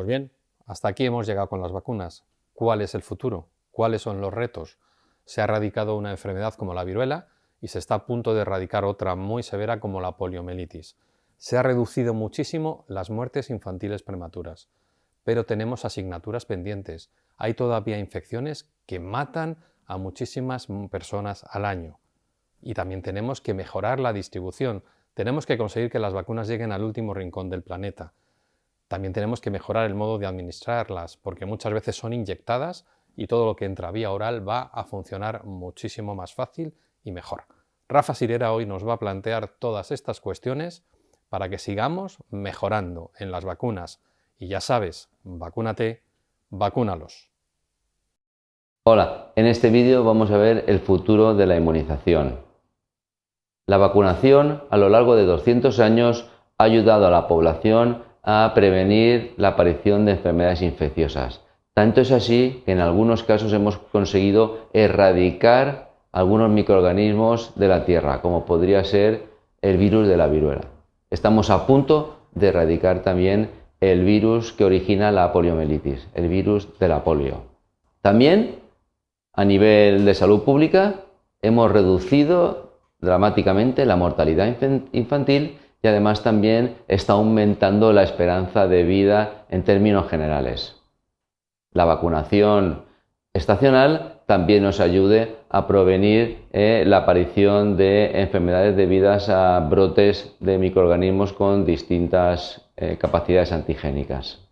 Pues bien, hasta aquí hemos llegado con las vacunas. ¿Cuál es el futuro? ¿Cuáles son los retos? Se ha erradicado una enfermedad como la viruela y se está a punto de erradicar otra muy severa como la poliomielitis. Se ha reducido muchísimo las muertes infantiles prematuras, pero tenemos asignaturas pendientes. Hay todavía infecciones que matan a muchísimas personas al año. Y también tenemos que mejorar la distribución. Tenemos que conseguir que las vacunas lleguen al último rincón del planeta. También tenemos que mejorar el modo de administrarlas, porque muchas veces son inyectadas y todo lo que entra vía oral va a funcionar muchísimo más fácil y mejor. Rafa Sirera hoy nos va a plantear todas estas cuestiones para que sigamos mejorando en las vacunas. Y ya sabes, vacúnate, vacúnalos. Hola, en este vídeo vamos a ver el futuro de la inmunización. La vacunación a lo largo de 200 años ha ayudado a la población a prevenir la aparición de enfermedades infecciosas. Tanto es así que en algunos casos hemos conseguido erradicar algunos microorganismos de la Tierra, como podría ser el virus de la viruela. Estamos a punto de erradicar también el virus que origina la poliomielitis, el virus de la polio. También, a nivel de salud pública, hemos reducido dramáticamente la mortalidad infantil y además también está aumentando la esperanza de vida en términos generales. La vacunación estacional también nos ayude a prevenir eh, la aparición de enfermedades debidas a brotes de microorganismos con distintas eh, capacidades antigénicas.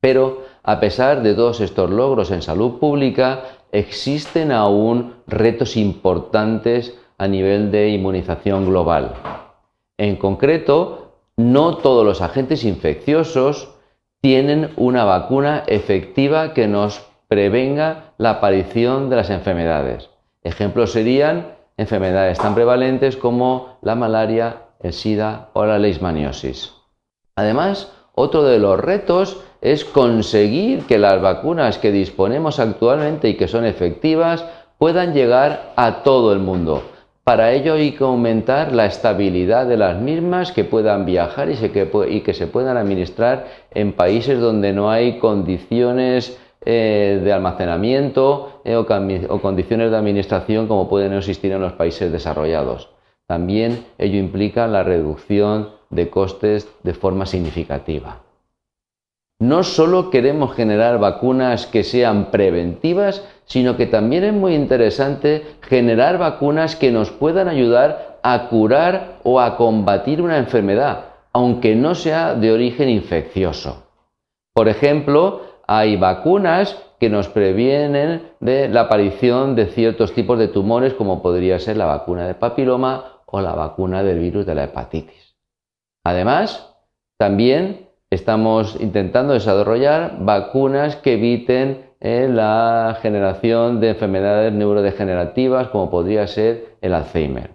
Pero a pesar de todos estos logros en salud pública, existen aún retos importantes a nivel de inmunización global. En concreto, no todos los agentes infecciosos tienen una vacuna efectiva que nos prevenga la aparición de las enfermedades. Ejemplos serían enfermedades tan prevalentes como la malaria, el SIDA o la leishmaniosis. Además, otro de los retos es conseguir que las vacunas que disponemos actualmente y que son efectivas puedan llegar a todo el mundo. Para ello hay que aumentar la estabilidad de las mismas, que puedan viajar y, que, se puedan administrar en países donde no hay condiciones eh, de almacenamiento eh, o, condiciones de administración como pueden existir en los países desarrollados. También ello implica la reducción de costes de forma significativa. No solo queremos generar vacunas que sean preventivas, sino que también es muy interesante generar vacunas que nos puedan ayudar a curar o a combatir una enfermedad, aunque no sea de origen infeccioso. Por ejemplo, hay vacunas que nos previenen de la aparición de ciertos tipos de tumores, como podría ser la vacuna de papiloma o la vacuna del virus de la hepatitis. Además, también estamos intentando desarrollar vacunas que eviten eh, la generación de enfermedades neurodegenerativas como podría ser el Alzheimer.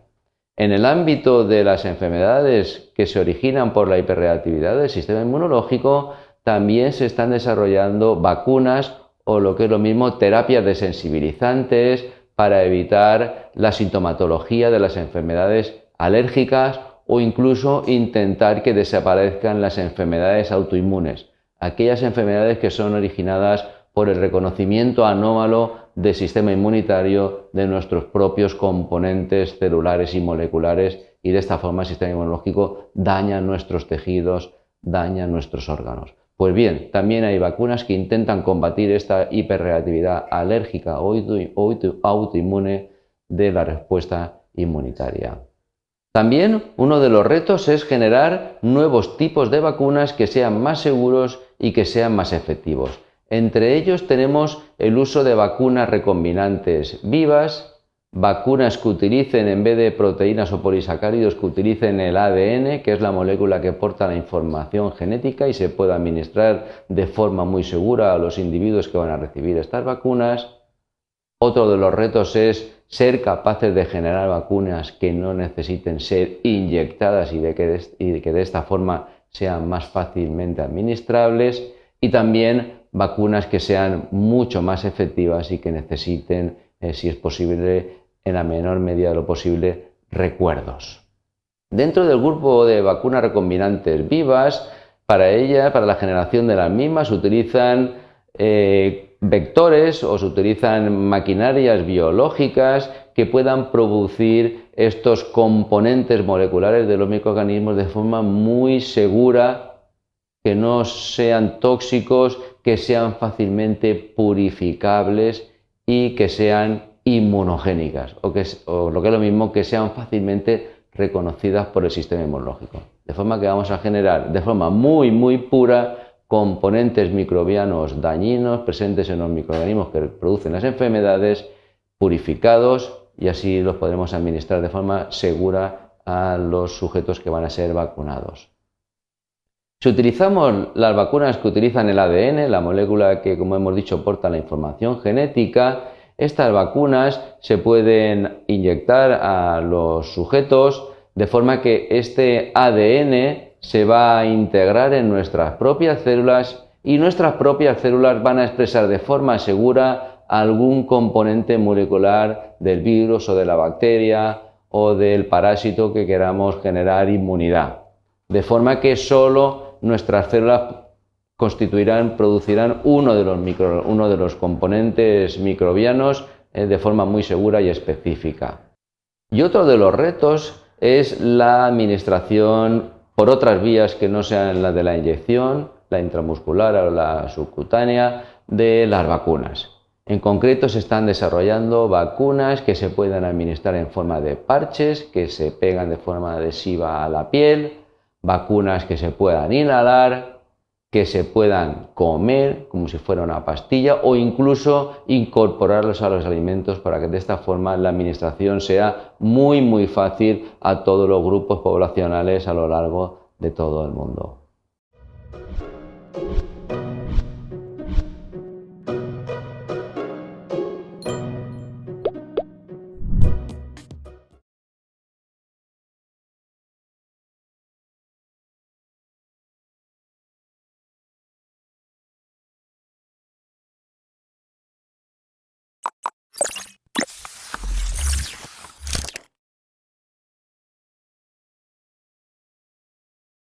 En el ámbito de las enfermedades que se originan por la hiperreactividad del sistema inmunológico, también se están desarrollando vacunas o lo que es lo mismo, terapias desensibilizantes para evitar la sintomatología de las enfermedades alérgicas o incluso intentar que desaparezcan las enfermedades autoinmunes, aquellas enfermedades que son originadas por el reconocimiento anómalo del sistema inmunitario de nuestros propios componentes celulares y moleculares y de esta forma el sistema inmunológico daña nuestros tejidos, daña nuestros órganos. Pues bien, también hay vacunas que intentan combatir esta hiperreactividad alérgica o autoinmune de la respuesta inmunitaria. También uno de los retos es generar nuevos tipos de vacunas que sean más seguros y que sean más efectivos. Entre ellos tenemos el uso de vacunas recombinantes vivas, vacunas que utilicen en vez de proteínas o polisacáridos que utilicen el ADN, que es la molécula que porta la información genética y se puede administrar de forma muy segura a los individuos que van a recibir estas vacunas. Otro de los retos es ser capaces de generar vacunas que no necesiten ser inyectadas y de que de, esta forma sean más fácilmente administrables y también vacunas que sean mucho más efectivas y que necesiten, eh, si es posible, en la menor medida de lo posible, recuerdos. Dentro del grupo de vacunas recombinantes vivas, Para ella, para la generación de las mismas, se utilizan eh, vectores o se utilizan maquinarias biológicas que puedan producir estos componentes moleculares de los microorganismos de forma muy segura, que no sean tóxicos, que sean fácilmente purificables y que sean inmunogénicas, o, que, o lo que es lo mismo, que sean fácilmente reconocidas por el sistema inmunológico. De forma que vamos a generar de forma muy, muy pura componentes microbianos dañinos presentes en los microorganismos que producen las enfermedades, purificados y así los podremos administrar de forma segura a los sujetos que van a ser vacunados. Si utilizamos las vacunas que utilizan el ADN, la molécula que, como hemos dicho, porta la información genética, estas vacunas se pueden inyectar a los sujetos de forma que este ADN se va a integrar en nuestras propias células y nuestras propias células van a expresar de forma segura algún componente molecular del virus o de la bacteria o del parásito que queramos generar inmunidad. De forma que solo nuestras células constituirán, producirán uno de los, uno de los componentes microbianos eh, de forma muy segura y específica. Y otro de los retos es la administración por otras vías que no sean la de la inyección, la intramuscular o la subcutánea, de las vacunas. En concreto se están desarrollando vacunas que se puedan administrar en forma de parches, que se pegan de forma adhesiva a la piel, vacunas que se puedan inhalar, que se puedan comer como si fuera una pastilla o incluso incorporarlos a los alimentos para que de esta forma la administración sea muy muy fácil a todos los grupos poblacionales a lo largo de todo el mundo.